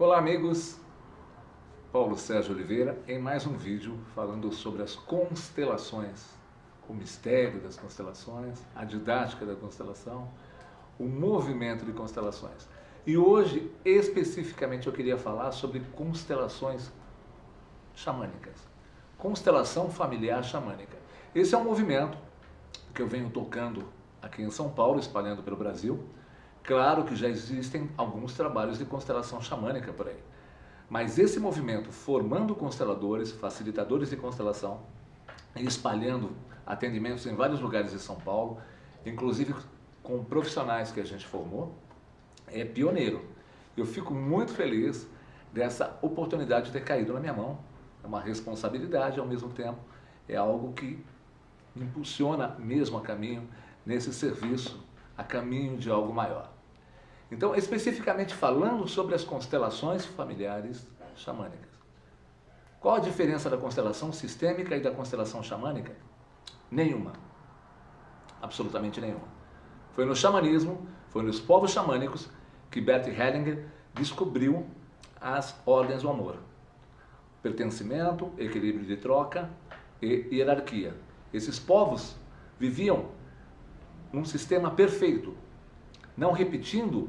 Olá amigos, Paulo Sérgio Oliveira em mais um vídeo falando sobre as constelações, o mistério das constelações, a didática da constelação, o movimento de constelações. E hoje, especificamente, eu queria falar sobre constelações xamânicas, constelação familiar xamânica. Esse é um movimento que eu venho tocando aqui em São Paulo, espalhando pelo Brasil, Claro que já existem alguns trabalhos de constelação xamânica por aí. Mas esse movimento, formando consteladores, facilitadores de constelação, espalhando atendimentos em vários lugares de São Paulo, inclusive com profissionais que a gente formou, é pioneiro. Eu fico muito feliz dessa oportunidade de ter caído na minha mão. É uma responsabilidade, ao mesmo tempo, é algo que impulsiona mesmo a caminho nesse serviço a caminho de algo maior. Então, especificamente falando sobre as constelações familiares xamânicas. Qual a diferença da constelação sistêmica e da constelação xamânica? Nenhuma. Absolutamente nenhuma. Foi no xamanismo, foi nos povos xamânicos que Bert Hellinger descobriu as ordens do amor. Pertencimento, equilíbrio de troca e hierarquia. Esses povos viviam num sistema perfeito, não repetindo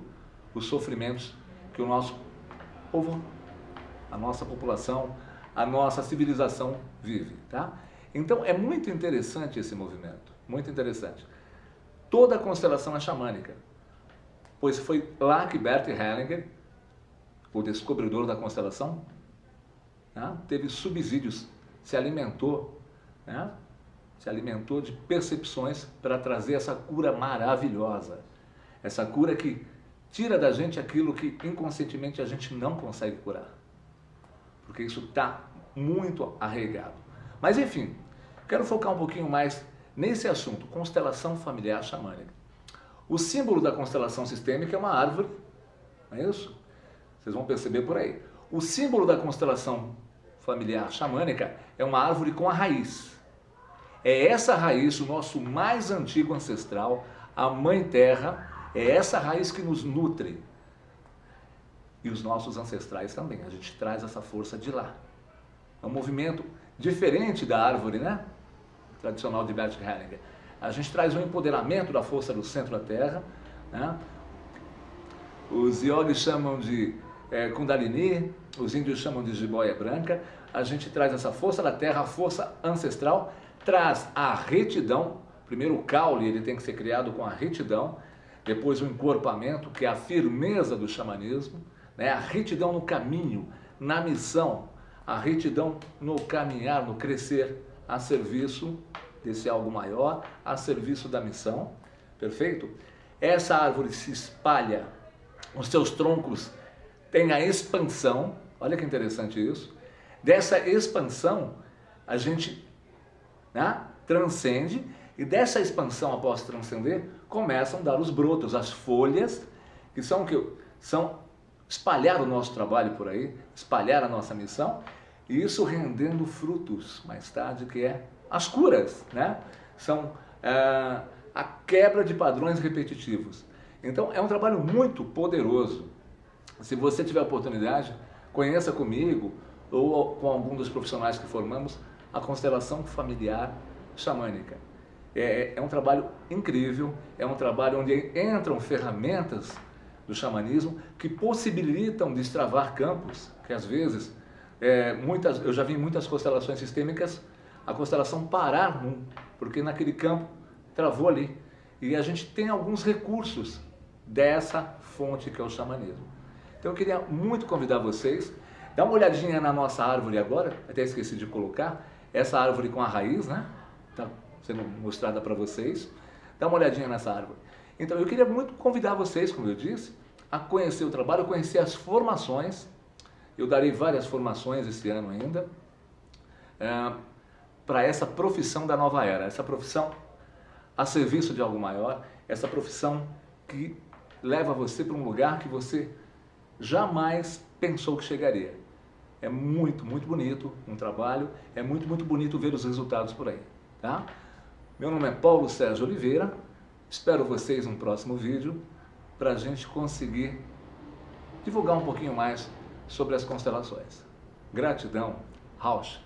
os sofrimentos que o nosso povo, a nossa população, a nossa civilização vive, tá? Então é muito interessante esse movimento, muito interessante. Toda a constelação é xamânica, pois foi lá que Bert Hellinger, o descobridor da constelação, né, teve subsídios, se alimentou né, se alimentou de percepções para trazer essa cura maravilhosa. Essa cura que tira da gente aquilo que inconscientemente a gente não consegue curar. Porque isso está muito arraigado. Mas enfim, quero focar um pouquinho mais nesse assunto, constelação familiar xamânica. O símbolo da constelação sistêmica é uma árvore, não é isso? Vocês vão perceber por aí. O símbolo da constelação familiar xamânica é uma árvore com a raiz. É essa raiz, o nosso mais antigo ancestral, a Mãe Terra, é essa raiz que nos nutre. E os nossos ancestrais também, a gente traz essa força de lá. É um movimento diferente da árvore, né? Tradicional de Bert Hellinger. A gente traz um empoderamento da força do centro da Terra, né? Os yogis chamam de é, Kundalini, os índios chamam de jiboia branca. A gente traz essa força da Terra, a força ancestral, traz a retidão, primeiro o caule ele tem que ser criado com a retidão, depois o encorpamento, que é a firmeza do xamanismo, né? a retidão no caminho, na missão, a retidão no caminhar, no crescer, a serviço desse algo maior, a serviço da missão, perfeito? Essa árvore se espalha, os seus troncos têm a expansão, olha que interessante isso, dessa expansão a gente né? transcende e dessa expansão após transcender começam a dar os brotos, as folhas, que são que são espalhar o nosso trabalho por aí, espalhar a nossa missão, e isso rendendo frutos mais tarde, que é as curas, né? São é, a quebra de padrões repetitivos. Então é um trabalho muito poderoso. Se você tiver oportunidade, conheça comigo ou com algum dos profissionais que formamos a constelação familiar xamânica. É, é um trabalho incrível, é um trabalho onde entram ferramentas do xamanismo que possibilitam destravar campos, que às vezes, é, muitas, eu já vi muitas constelações sistêmicas, a constelação parar, num, porque naquele campo travou ali. E a gente tem alguns recursos dessa fonte que é o xamanismo. Então eu queria muito convidar vocês, dá uma olhadinha na nossa árvore agora, até esqueci de colocar, essa árvore com a raiz, né? Está sendo mostrada para vocês. Dá uma olhadinha nessa árvore. Então eu queria muito convidar vocês, como eu disse, a conhecer o trabalho, conhecer as formações. Eu darei várias formações esse ano ainda. É, para essa profissão da nova era, essa profissão a serviço de algo maior, essa profissão que leva você para um lugar que você jamais pensou que chegaria. É muito, muito bonito um trabalho, é muito, muito bonito ver os resultados por aí, tá? Meu nome é Paulo Sérgio Oliveira, espero vocês no próximo vídeo para a gente conseguir divulgar um pouquinho mais sobre as constelações. Gratidão, Rausch.